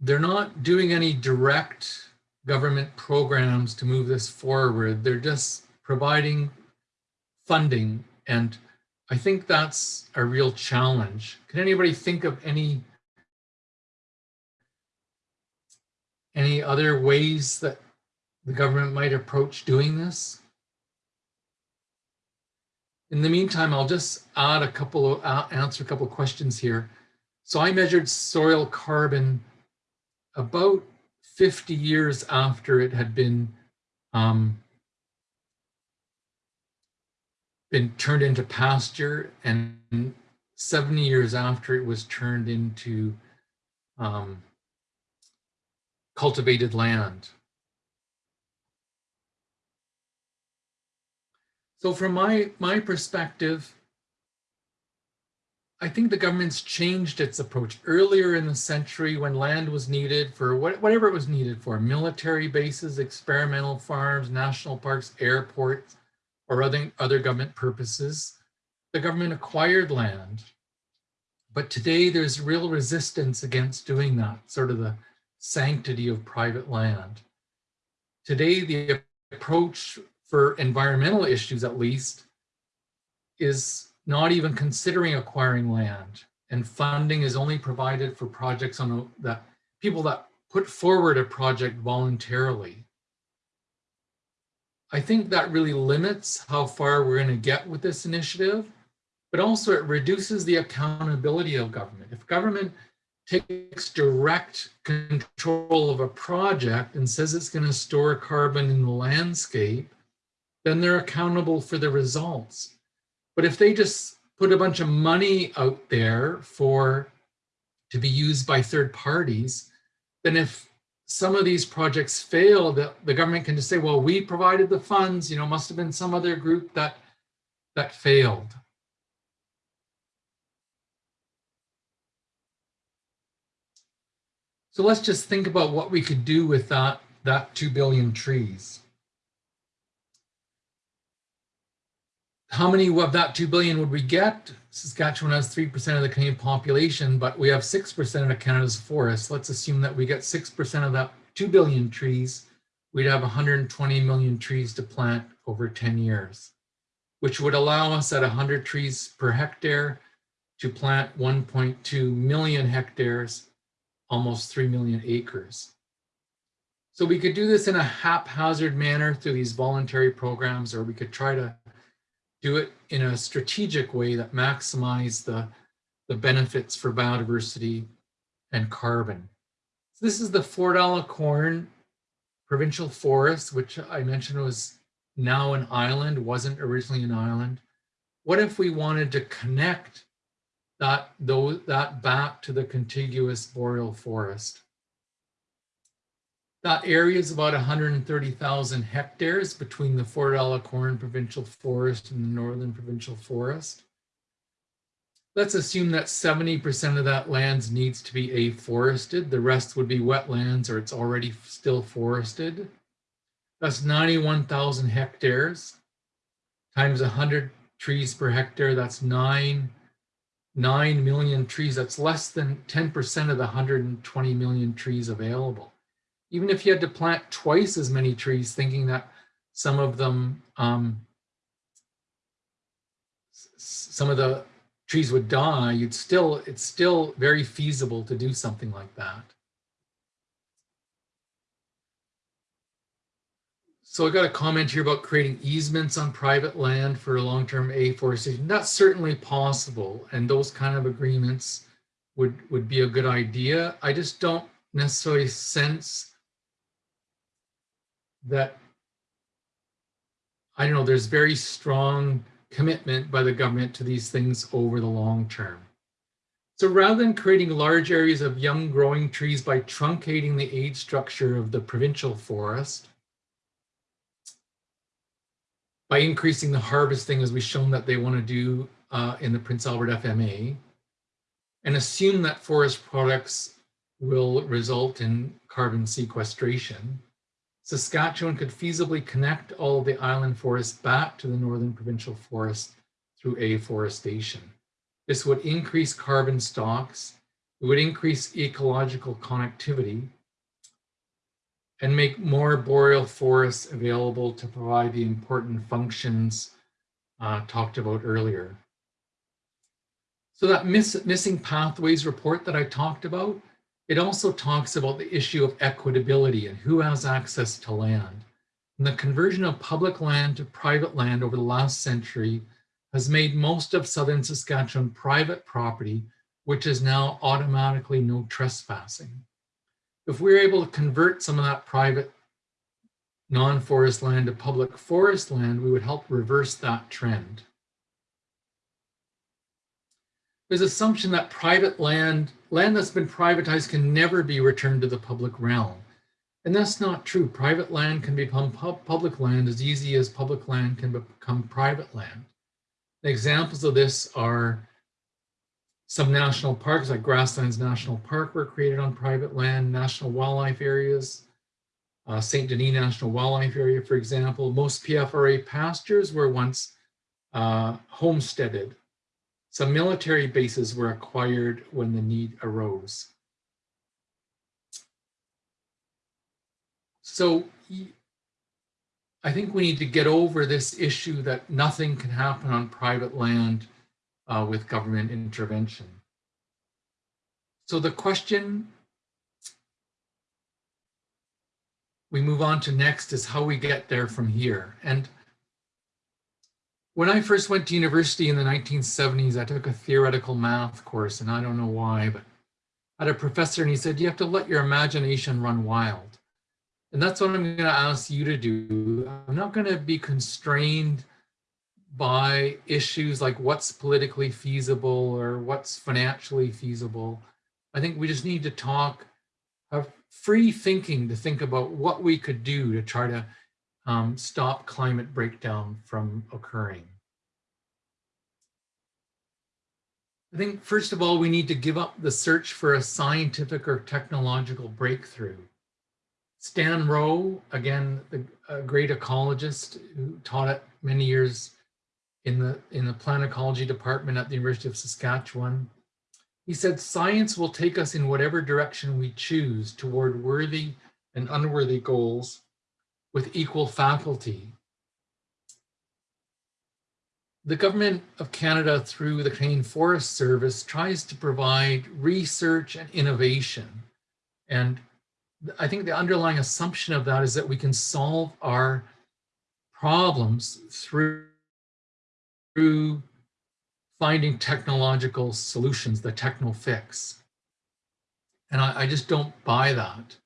S3: they're not doing any direct government programs to move this forward. They're just providing funding. And I think that's a real challenge. Can anybody think of any any other ways that the government might approach doing this? In the meantime, I'll just add a couple of, uh, answer a couple of questions here. So I measured soil carbon about 50 years after it had been um, been turned into pasture and 70 years after it was turned into um, cultivated land. So from my, my perspective, I think the government's changed its approach earlier in the century when land was needed for what, whatever it was needed for, military bases, experimental farms, national parks, airports, or other, other government purposes. The government acquired land. But today there's real resistance against doing that, sort of the sanctity of private land. Today, the approach for environmental issues at least, is not even considering acquiring land. And funding is only provided for projects on the, that people that put forward a project voluntarily. I think that really limits how far we're going to get with this initiative, but also it reduces the accountability of government. If government takes direct control of a project and says it's going to store carbon in the landscape, then they're accountable for the results. But if they just put a bunch of money out there for to be used by third parties, then if some of these projects fail, the, the government can just say, well, we provided the funds, you know, must have been some other group that, that failed. So let's just think about what we could do with that, that 2 billion trees. How many of that 2 billion would we get? Saskatchewan has 3% of the Canadian population, but we have 6% of Canada's forests. Let's assume that we get 6% of that 2 billion trees. We'd have 120 million trees to plant over 10 years, which would allow us at 100 trees per hectare to plant 1.2 million hectares, almost 3 million acres. So we could do this in a haphazard manner through these voluntary programs, or we could try to do it in a strategic way that maximize the, the benefits for biodiversity and carbon. So this is the Fort Corn Provincial Forest, which I mentioned was now an island, wasn't originally an island. What if we wanted to connect that, those, that back to the contiguous boreal forest? That area is about 130,000 hectares between the Fort Corn Provincial Forest and the Northern Provincial Forest. Let's assume that 70% of that land needs to be afforested. The rest would be wetlands or it's already still forested. That's 91,000 hectares times 100 trees per hectare. That's nine, 9 million trees. That's less than 10% of the 120 million trees available even if you had to plant twice as many trees, thinking that some of them, um, some of the trees would die, you'd still, it's still very feasible to do something like that. So I got a comment here about creating easements on private land for long-term afforestation. That's certainly possible. And those kind of agreements would, would be a good idea. I just don't necessarily sense that I don't know, there's very strong commitment by the government to these things over the long term. So rather than creating large areas of young growing trees by truncating the age structure of the provincial forest, by increasing the harvesting as we've shown that they want to do uh, in the Prince Albert FMA, and assume that forest products will result in carbon sequestration, Saskatchewan could feasibly connect all of the island forests back to the Northern Provincial Forest through afforestation. This would increase carbon stocks, it would increase ecological connectivity, and make more boreal forests available to provide the important functions uh, talked about earlier. So that miss, missing pathways report that I talked about, it also talks about the issue of equitability and who has access to land. And the conversion of public land to private land over the last century has made most of southern Saskatchewan private property, which is now automatically no trespassing. If we're able to convert some of that private non-forest land to public forest land, we would help reverse that trend. There's assumption that private land, land that's been privatized can never be returned to the public realm. And that's not true. Private land can become pub public land as easy as public land can become private land. The examples of this are some national parks like Grasslands National Park were created on private land, national wildlife areas, uh, St. Denis National Wildlife Area, for example. Most PFRA pastures were once uh, homesteaded some military bases were acquired when the need arose. So I think we need to get over this issue that nothing can happen on private land uh, with government intervention. So the question we move on to next is how we get there from here. And when I first went to university in the 1970s, I took a theoretical math course, and I don't know why, but I had a professor and he said, you have to let your imagination run wild. And that's what I'm going to ask you to do. I'm not going to be constrained by issues like what's politically feasible or what's financially feasible. I think we just need to talk, have free thinking to think about what we could do to try to um, stop climate breakdown from occurring. I think, first of all, we need to give up the search for a scientific or technological breakthrough. Stan Rowe, again, the, a great ecologist who taught it many years in the, in the plant ecology department at the University of Saskatchewan. He said, science will take us in whatever direction we choose toward worthy and unworthy goals with equal faculty. The government of Canada through the Canadian Forest Service tries to provide research and innovation. And I think the underlying assumption of that is that we can solve our problems through, through finding technological solutions, the techno fix. And I, I just don't buy that.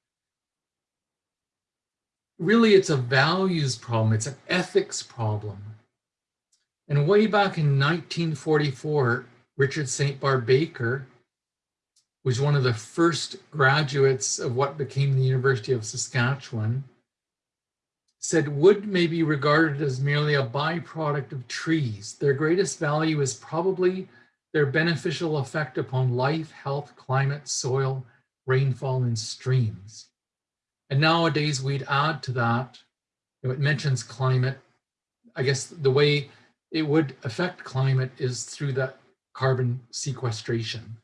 S3: Really, it's a values problem. It's an ethics problem. And way back in 1944, Richard St. Barbe Baker was one of the first graduates of what became the University of Saskatchewan, said wood may be regarded as merely a byproduct of trees. Their greatest value is probably their beneficial effect upon life, health, climate, soil, rainfall, and streams. And nowadays we'd add to that, you know, it mentions climate. I guess the way it would affect climate is through that carbon sequestration.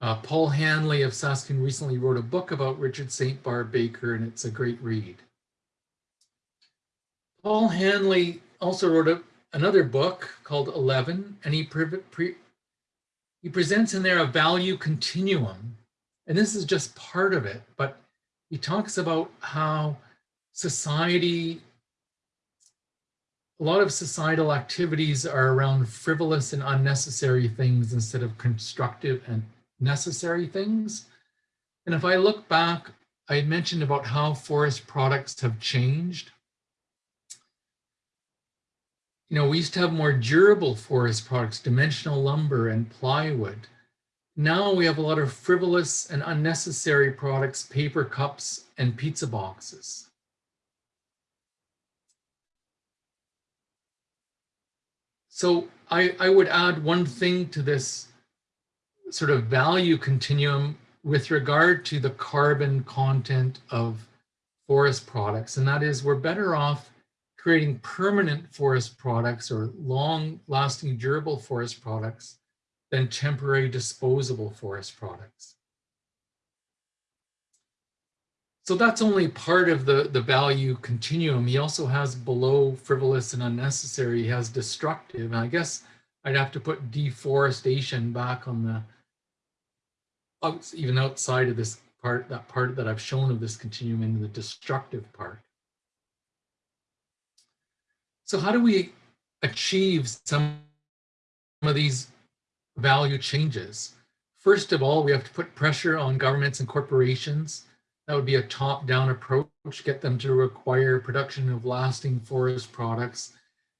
S3: Uh, Paul Hanley of Saskatoon recently wrote a book about Richard St. Barbe Baker, and it's a great read. Paul Hanley also wrote a, another book called 11, and he, pre pre he presents in there a value continuum. And this is just part of it, but he talks about how society a lot of societal activities are around frivolous and unnecessary things instead of constructive and necessary things. And if I look back, I mentioned about how forest products have changed. You know, we used to have more durable forest products, dimensional lumber and plywood. Now we have a lot of frivolous and unnecessary products, paper cups and pizza boxes. So I, I would add one thing to this sort of value continuum with regard to the carbon content of forest products, and that is we're better off creating permanent forest products or long-lasting durable forest products than temporary disposable forest products. So that's only part of the, the value continuum. He also has below frivolous and unnecessary, he has destructive. And I guess I'd have to put deforestation back on the, oh, even outside of this part, that part that I've shown of this continuum into the destructive part. So how do we achieve some of these value changes? First of all, we have to put pressure on governments and corporations that would be a top-down approach, get them to require production of lasting forest products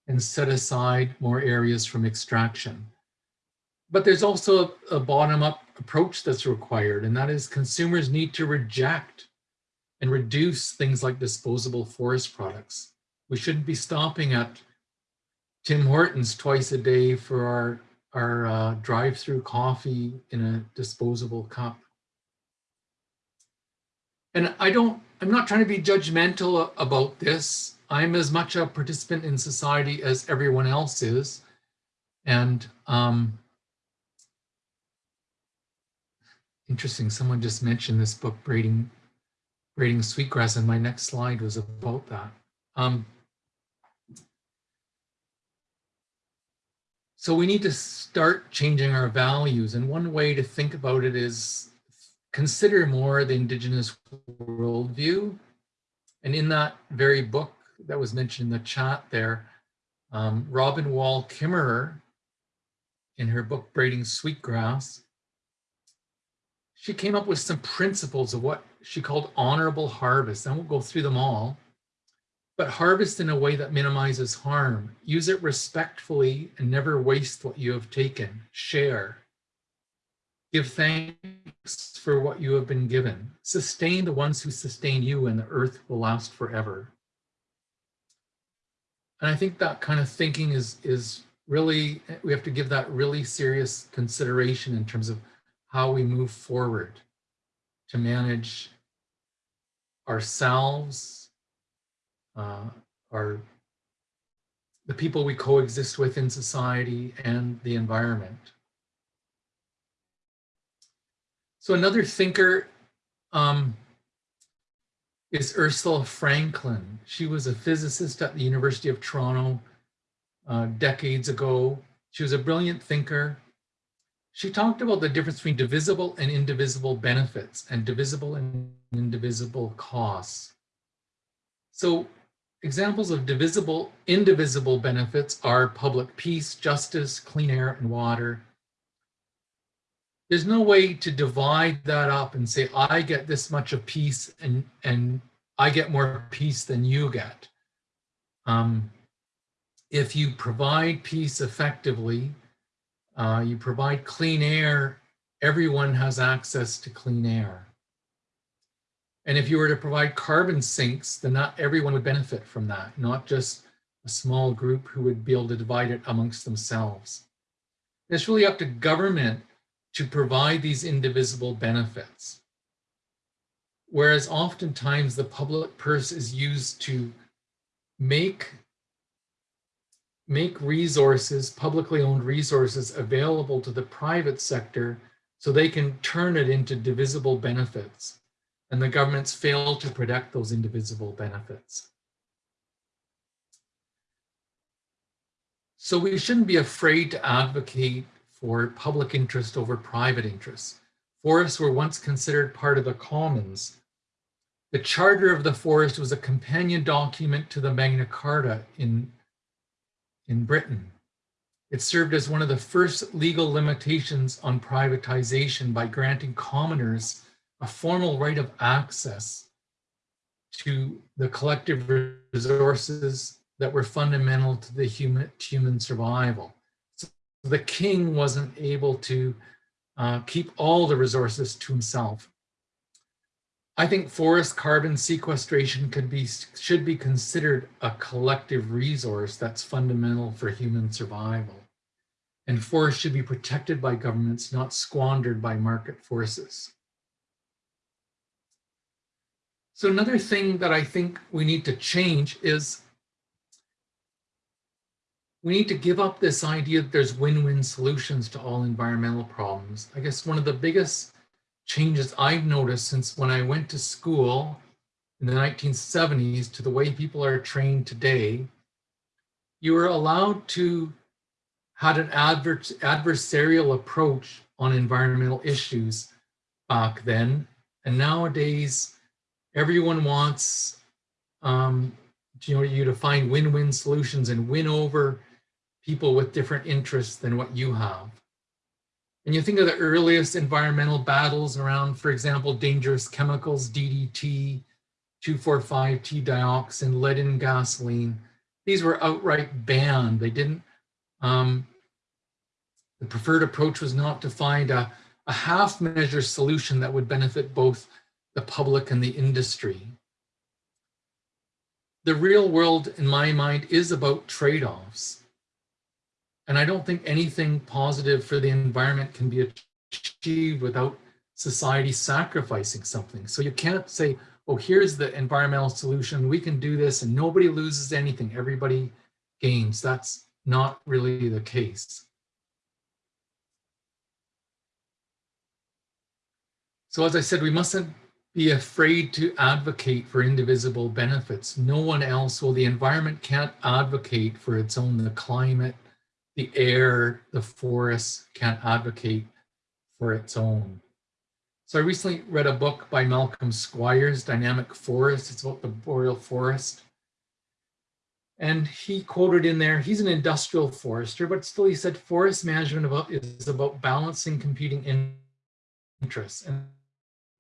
S3: and set aside more areas from extraction. But there's also a, a bottom-up approach that's required, and that is consumers need to reject and reduce things like disposable forest products. We shouldn't be stopping at Tim Hortons twice a day for our, our uh, drive-through coffee in a disposable cup. And I don't, I'm not trying to be judgmental about this. I'm as much a participant in society as everyone else is. And um, interesting, someone just mentioned this book, Braiding, Braiding Sweetgrass, and my next slide was about that. Um, so we need to start changing our values. And one way to think about it is consider more the indigenous worldview. And in that very book that was mentioned in the chat there, um, Robin Wall Kimmerer, in her book Braiding Sweetgrass, she came up with some principles of what she called honorable harvest. I won't go through them all, but harvest in a way that minimizes harm. Use it respectfully and never waste what you have taken. Share. Give thanks for what you have been given. Sustain the ones who sustain you, and the earth will last forever. And I think that kind of thinking is, is really, we have to give that really serious consideration in terms of how we move forward to manage ourselves, uh, the people we coexist with in society and the environment. So another thinker um, is Ursula Franklin. She was a physicist at the University of Toronto uh, decades ago. She was a brilliant thinker. She talked about the difference between divisible and indivisible benefits and divisible and indivisible costs. So examples of divisible, indivisible benefits are public peace, justice, clean air, and water. There's no way to divide that up and say, I get this much of peace and, and I get more peace than you get. Um, if you provide peace effectively, uh, you provide clean air, everyone has access to clean air. And if you were to provide carbon sinks, then not everyone would benefit from that, not just a small group who would be able to divide it amongst themselves. It's really up to government to provide these indivisible benefits. Whereas oftentimes the public purse is used to make make resources, publicly owned resources available to the private sector so they can turn it into divisible benefits. And the governments fail to protect those indivisible benefits. So we shouldn't be afraid to advocate for public interest over private interests. Forests were once considered part of the commons. The Charter of the Forest was a companion document to the Magna Carta in in Britain. It served as one of the first legal limitations on privatization by granting commoners a formal right of access to the collective resources that were fundamental to the human, human survival. So the king wasn't able to uh, keep all the resources to himself. I think forest carbon sequestration could be should be considered a collective resource that's fundamental for human survival. And forests should be protected by governments, not squandered by market forces. So another thing that I think we need to change is we need to give up this idea that there's win-win solutions to all environmental problems. I guess one of the biggest changes I've noticed since when I went to school in the 1970s to the way people are trained today, you were allowed to had an adver adversarial approach on environmental issues back then. And nowadays, everyone wants um, you, know, you to find win-win solutions and win over people with different interests than what you have. And you think of the earliest environmental battles around, for example, dangerous chemicals, DDT, 2,4,5-T dioxin, lead in gasoline. These were outright banned. They didn't, um, the preferred approach was not to find a, a half measure solution that would benefit both the public and the industry. The real world, in my mind, is about trade-offs. And I don't think anything positive for the environment can be achieved without society sacrificing something. So you can't say, oh, here's the environmental solution. We can do this and nobody loses anything. Everybody gains. That's not really the case. So as I said, we mustn't be afraid to advocate for indivisible benefits. No one else will. The environment can't advocate for its own, the climate, the air, the forests can't advocate for its own. So I recently read a book by Malcolm Squires, Dynamic Forest. It's about the boreal forest. And he quoted in there, he's an industrial forester, but still he said forest management about, is about balancing competing interests. And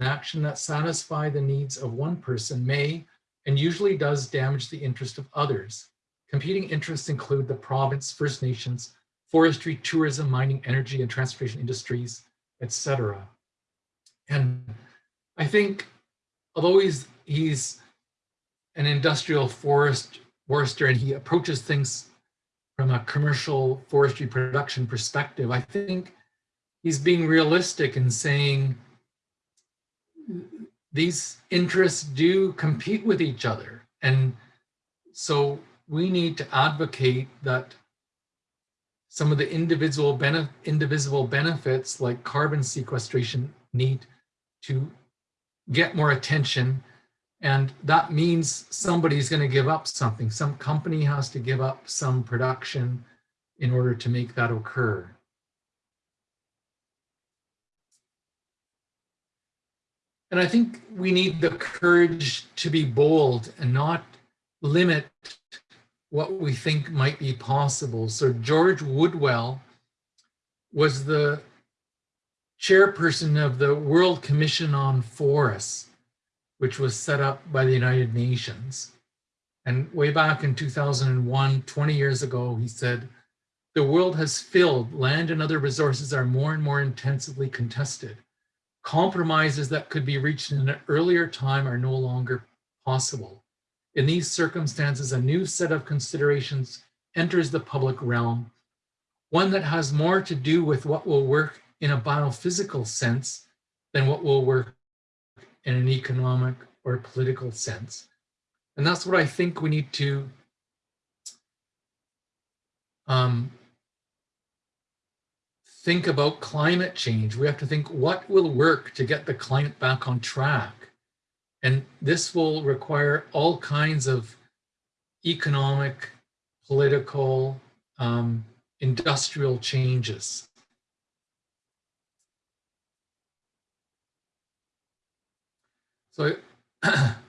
S3: an action that satisfy the needs of one person may and usually does damage the interest of others. Competing interests include the province, First Nations, forestry, tourism, mining, energy, and transportation industries, etc. And I think, although he's he's an industrial forest forester and he approaches things from a commercial forestry production perspective, I think he's being realistic in saying these interests do compete with each other. And so we need to advocate that some of the individual benef indivisible benefits like carbon sequestration need to get more attention. And that means somebody's going to give up something. Some company has to give up some production in order to make that occur. And I think we need the courage to be bold and not limit what we think might be possible. So George Woodwell was the chairperson of the World Commission on Forests, which was set up by the United Nations. And way back in 2001, 20 years ago, he said, the world has filled, land and other resources are more and more intensively contested. Compromises that could be reached in an earlier time are no longer possible. In these circumstances, a new set of considerations enters the public realm, one that has more to do with what will work in a biophysical sense than what will work in an economic or political sense. And that's what I think we need to um, think about climate change. We have to think what will work to get the climate back on track. And this will require all kinds of economic, political, um, industrial changes. So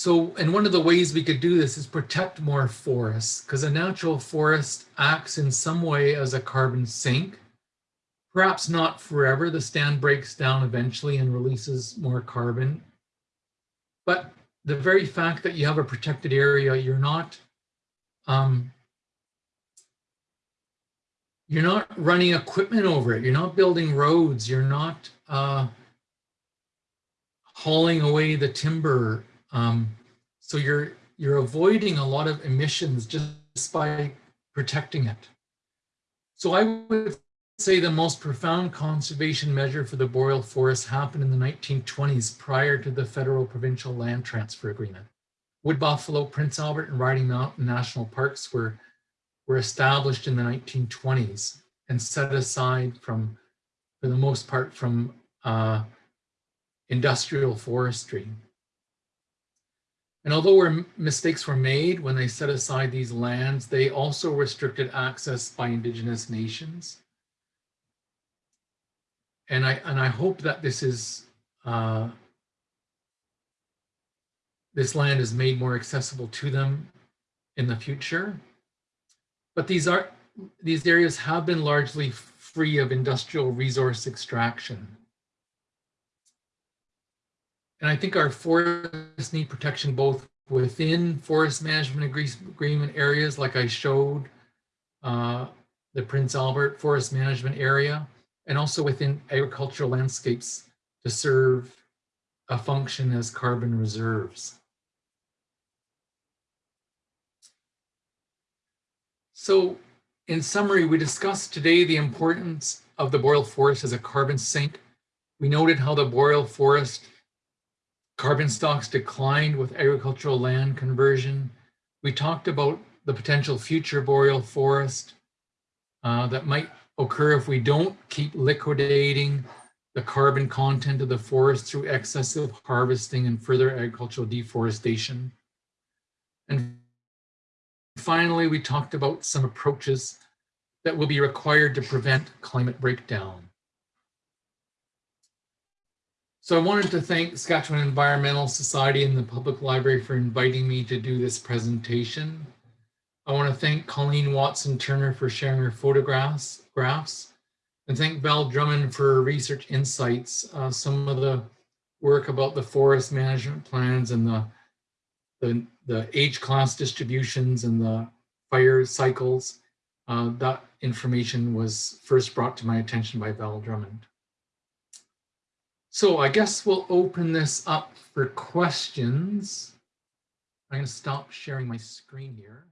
S3: So, and one of the ways we could do this is protect more forests because a natural forest acts in some way as a carbon sink. Perhaps not forever, the stand breaks down eventually and releases more carbon. But the very fact that you have a protected area, you're not, um, you're not running equipment over it. You're not building roads. You're not uh, hauling away the timber um, so you're you're avoiding a lot of emissions just by protecting it. So I would say the most profound conservation measure for the boreal forest happened in the 1920s prior to the federal provincial land transfer agreement. Wood Buffalo, Prince Albert, and Riding Mountain National Parks were, were established in the 1920s and set aside from, for the most part, from uh, industrial forestry. And although mistakes were made when they set aside these lands, they also restricted access by indigenous nations. And I, and I hope that this is, uh, this land is made more accessible to them in the future. But these are, these areas have been largely free of industrial resource extraction. And I think our forests need protection both within forest management agreement areas, like I showed uh, the Prince Albert Forest Management Area, and also within agricultural landscapes to serve a function as carbon reserves. So in summary, we discussed today the importance of the boreal forest as a carbon sink. We noted how the boreal forest Carbon stocks declined with agricultural land conversion. We talked about the potential future boreal forest uh, that might occur if we don't keep liquidating the carbon content of the forest through excessive harvesting and further agricultural deforestation. And finally, we talked about some approaches that will be required to prevent climate breakdown. So I wanted to thank Saskatchewan Environmental Society and the Public Library for inviting me to do this presentation. I want to thank Colleen Watson Turner for sharing her photographs, graphs, and thank Val Drummond for research insights. Uh, some of the work about the forest management plans and the, the, the age class distributions and the fire cycles Uh, that information was first brought to my attention by Val Drummond. So I guess we'll open this up for questions. I'm going to stop sharing my screen here.